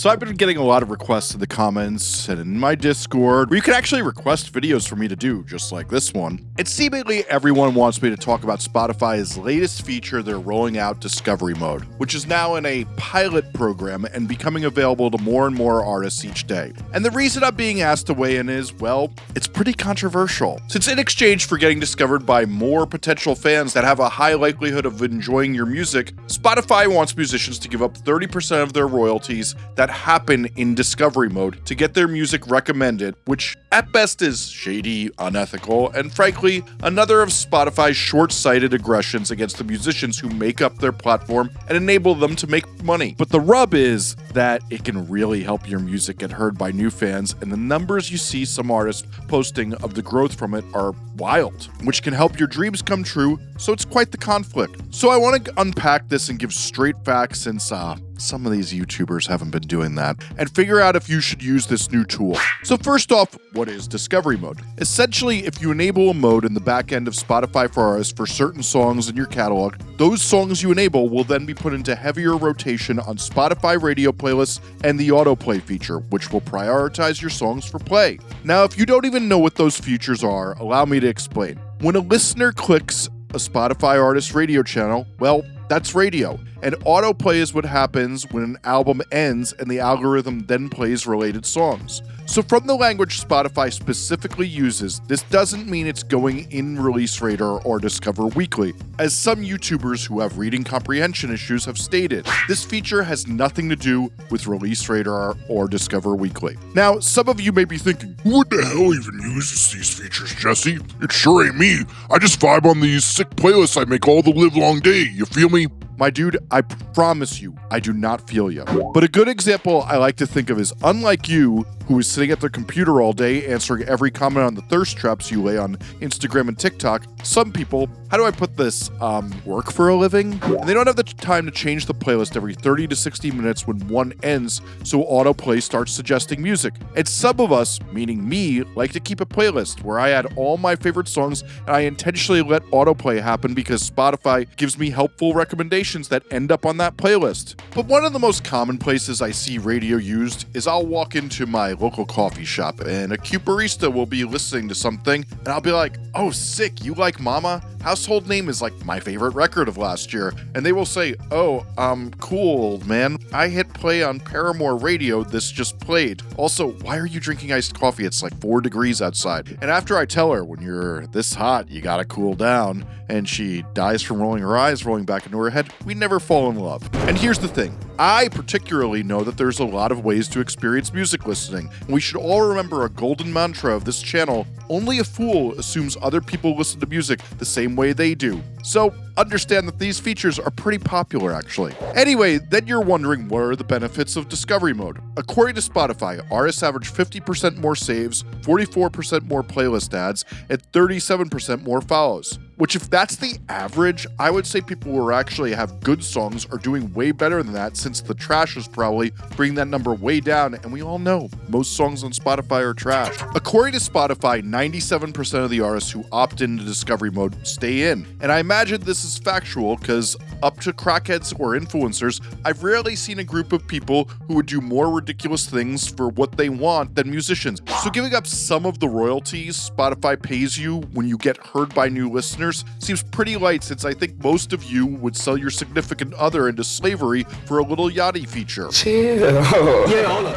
So I've been getting a lot of requests in the comments and in my Discord where you can actually request videos for me to do, just like this one. And seemingly everyone wants me to talk about Spotify's latest feature they're rolling out, Discovery Mode, which is now in a pilot program and becoming available to more and more artists each day. And the reason I'm being asked to weigh in is, well, it's pretty controversial. Since in exchange for getting discovered by more potential fans that have a high likelihood of enjoying your music, Spotify wants musicians to give up 30% of their royalties that happen in discovery mode to get their music recommended, which at best is shady, unethical, and frankly, another of Spotify's short sighted aggressions against the musicians who make up their platform and enable them to make money. But the rub is that it can really help your music get heard by new fans, and the numbers you see some artists posting of the growth from it are wild, which can help your dreams come true, so it's quite the conflict. So I want to unpack this and give straight facts since uh, some of these YouTubers haven't been doing that, and figure out if you should use this new tool. So first off, what is Discovery Mode? Essentially, if you enable a mode in the back end of Spotify for artists for certain songs in your catalog, those songs you enable will then be put into heavier rotation on Spotify radio playlists and the autoplay feature, which will prioritize your songs for play. Now, if you don't even know what those features are, allow me to explain. When a listener clicks a Spotify artist radio channel, well, that's radio. And autoplay is what happens when an album ends and the algorithm then plays related songs. So, from the language Spotify specifically uses, this doesn't mean it's going in Release Radar or Discover Weekly, as some YouTubers who have reading comprehension issues have stated. This feature has nothing to do with Release Radar or Discover Weekly. Now, some of you may be thinking, What the hell even uses these features, Jesse? It sure ain't me. I just vibe on these sick playlists I make all the live long day. You feel me? My dude, I promise you, I do not feel you. But a good example I like to think of is unlike you, who is sitting at their computer all day answering every comment on the thirst traps you lay on Instagram and TikTok, some people, how do I put this, um, work for a living? And they don't have the time to change the playlist every 30 to 60 minutes when one ends, so autoplay starts suggesting music. And some of us, meaning me, like to keep a playlist where I add all my favorite songs and I intentionally let autoplay happen because Spotify gives me helpful recommendations that end up on that playlist. But one of the most common places I see radio used is I'll walk into my local coffee shop and a cute barista will be listening to something and I'll be like, oh, sick, you like like mama Household Name is like my favorite record of last year. And they will say, oh, um, cool, man. I hit play on Paramore Radio, this just played. Also, why are you drinking iced coffee? It's like four degrees outside. And after I tell her, when you're this hot, you gotta cool down, and she dies from rolling her eyes, rolling back into her head, we never fall in love. And here's the thing I particularly know that there's a lot of ways to experience music listening, and we should all remember a golden mantra of this channel only a fool assumes other people listen to music the same way they do. So, understand that these features are pretty popular actually. Anyway, then you're wondering what are the benefits of Discovery Mode? According to Spotify, artists average 50% more saves, 44% more playlist adds, and 37% more follows. Which, if that's the average, I would say people who actually have good songs are doing way better than that since the trash is probably bringing that number way down, and we all know most songs on Spotify are trash. According to Spotify, 97% of the artists who opt into Discovery Mode stay in, and I imagine this is factual because up to crackheads or influencers, I've rarely seen a group of people who would do more ridiculous things for what they want than musicians. So giving up some of the royalties Spotify pays you when you get heard by new listeners seems pretty light since I think most of you would sell your significant other into slavery for a Lil Yachty feature. Chill.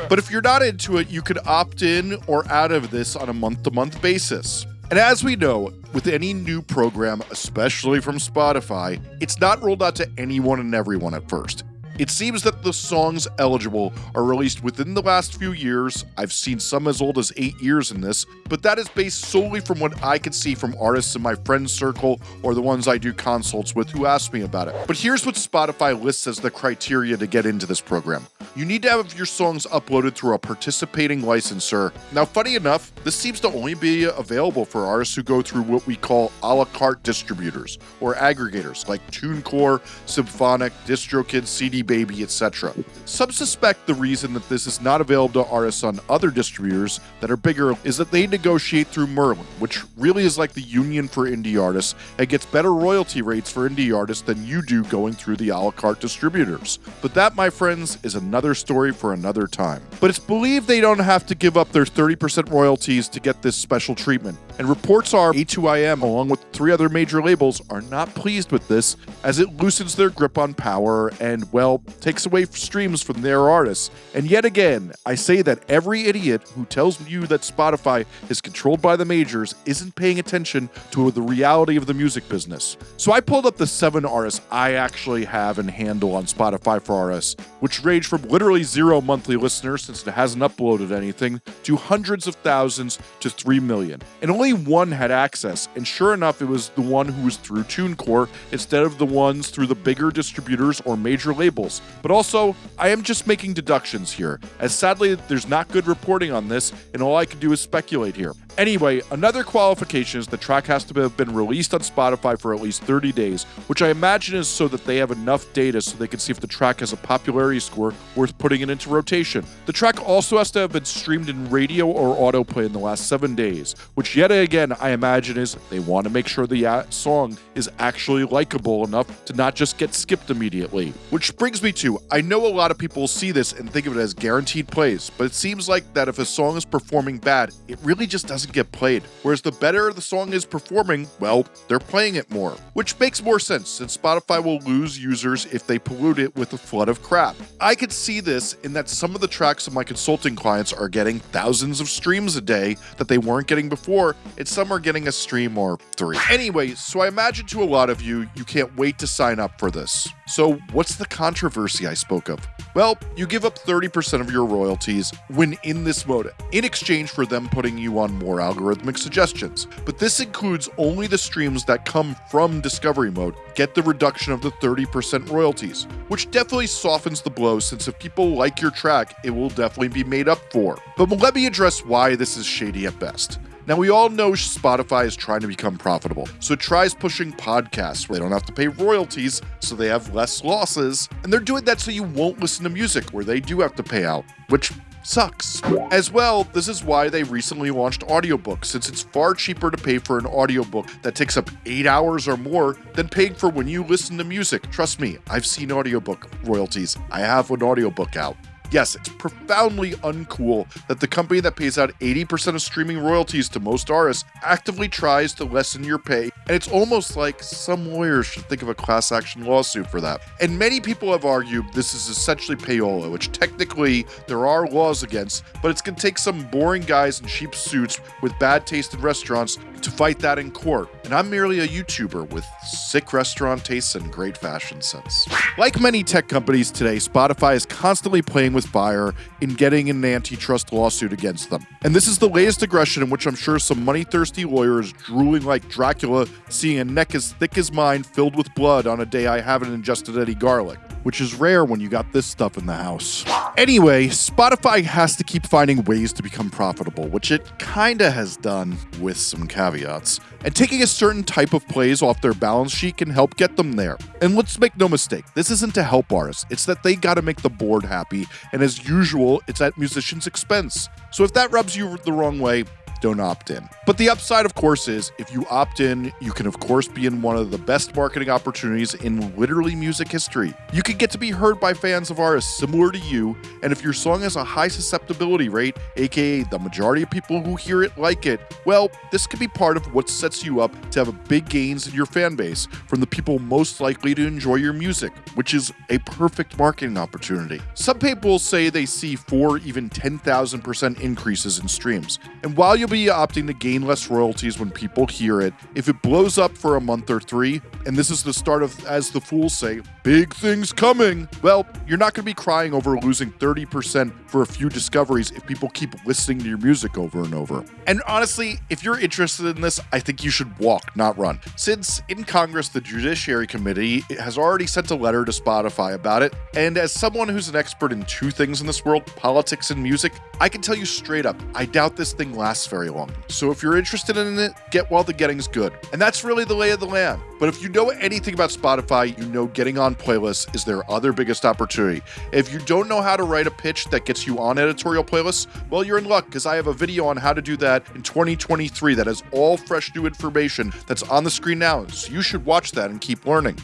But if you're not into it, you could opt in or out of this on a month to month basis. And as we know, with any new program, especially from Spotify, it's not rolled out to anyone and everyone at first. It seems that the songs eligible are released within the last few years. I've seen some as old as eight years in this, but that is based solely from what I can see from artists in my friend circle or the ones I do consults with who ask me about it. But here's what Spotify lists as the criteria to get into this program. You need to have your songs uploaded through a participating licensor. Now, funny enough, This seems to only be available for artists who go through what we call a la carte distributors or aggregators like TuneCore, Symphonic, DistroKid, CD Baby, etc. Some suspect the reason that this is not available to artists on other distributors that are bigger is that they negotiate through Merlin, which really is like the union for indie artists and gets better royalty rates for indie artists than you do going through the a la carte distributors. But that, my friends, is another story for another time. But it's believed they don't have to give up their 30% royalties to get this special treatment. And reports are A2IM, along with three other major labels, are not pleased with this as it loosens their grip on power and, well, takes away streams from their artists. And yet again, I say that every idiot who tells you that Spotify is controlled by the majors isn't paying attention to the reality of the music business. So I pulled up the seven artists I actually have and handle on Spotify for artists, which range from literally zero monthly listeners since it hasn't uploaded anything to hundreds of thousands to 3 million. And only one had access, and sure enough, it was the one who was through TuneCore instead of the ones through the bigger distributors or major labels. But also, I am just making deductions here, as sadly, there's not good reporting on this, and all I can do is speculate here. Anyway, another qualification is the track has to have been released on Spotify for at least 30 days, which I imagine is so that they have enough data so they can see if the track has a popularity score worth putting it into rotation. The track also has to have been streamed in radio or autoplay in the last seven days, which yet again I imagine is they want to make sure the uh, song is actually likable enough to not just get skipped immediately. Which brings me to I know a lot of people see this and think of it as guaranteed plays, but it seems like that if a song is performing bad, it really just doesn't doesn't get played. Whereas the better the song is performing, well, they're playing it more. Which makes more sense since Spotify will lose users if they pollute it with a flood of crap. I could see this in that some of the tracks of my consulting clients are getting thousands of streams a day that they weren't getting before, and some are getting a stream or three. Anyway, so I imagine to a lot of you, you can't wait to sign up for this. So, what's the controversy I spoke of? Well, you give up 30% of your royalties when in this mode, in exchange for them putting you on more algorithmic suggestions. But this includes only the streams that come from discovery mode get the reduction of the 30% royalties, which definitely softens the blow since if people like your track, it will definitely be made up for. But let me address why this is shady at best. Now, we all know Spotify is trying to become profitable, so it tries pushing podcasts where they don't have to pay royalties, so they have less losses. And they're doing that so you won't listen to music where they do have to pay out, which sucks. As well, this is why they recently launched audiobooks, since it's far cheaper to pay for an audiobook that takes up 8 hours or more than paying for when you listen to music. Trust me, I've seen audiobook royalties. I have an audiobook out. Yes, it's profoundly uncool that the company that pays out 80% of streaming royalties to most artists actively tries to lessen your pay, and it's almost like some lawyers should think of a class action lawsuit for that. And many people have argued this is essentially payola, which technically there are laws against, but it's going to take some boring guys in cheap suits with bad taste in restaurants to fight that in court. And I'm merely a YouTuber with sick restaurant tastes and great fashion sense. Like many tech companies today, Spotify is constantly playing with fire in getting an antitrust lawsuit against them. And this is the latest aggression in which I'm sure some money thirsty lawyers drooling like Dracula seeing a neck as thick as mine filled with blood on a day I haven't ingested any garlic which is rare when you got this stuff in the house. Anyway, Spotify has to keep finding ways to become profitable, which it kinda has done with some caveats. And taking a certain type of plays off their balance sheet can help get them there. And let's make no mistake, this isn't to help artists, it's that they gotta make the board happy, and as usual, it's at musicians' expense. So if that rubs you the wrong way, don't opt in. But the upside, of course, is if you opt in, you can, of course, be in one of the best marketing opportunities in literally music history. You can get to be heard by fans of artists similar to you, and if your song has a high susceptibility rate, aka the majority of people who hear it like it, well, this could be part of what sets you up to have big gains in your fan base from the people most likely to enjoy your music, which is a perfect marketing opportunity. Some people say they see 4 even 10,000% increases in streams, and while you'll be opting to gain less royalties when people hear it. If it blows up for a month or three, and this is the start of, as the fools say, big things coming, well, you're not going to be crying over losing 30% for a few discoveries if people keep listening to your music over and over. And honestly, if you're interested in this, I think you should walk, not run. Since in Congress, the Judiciary Committee has already sent a letter to Spotify about it, and as someone who's an expert in two things in this world, politics and music, I can tell you straight up, I doubt this thing lasts very very long. So if you're interested in it, get while the getting's good. And that's really the lay of the land. But if you know anything about Spotify, you know getting on playlists is their other biggest opportunity. If you don't know how to write a pitch that gets you on editorial playlists, well, you're in luck because I have a video on how to do that in 2023 that has all fresh new information that's on the screen now. So you should watch that and keep learning.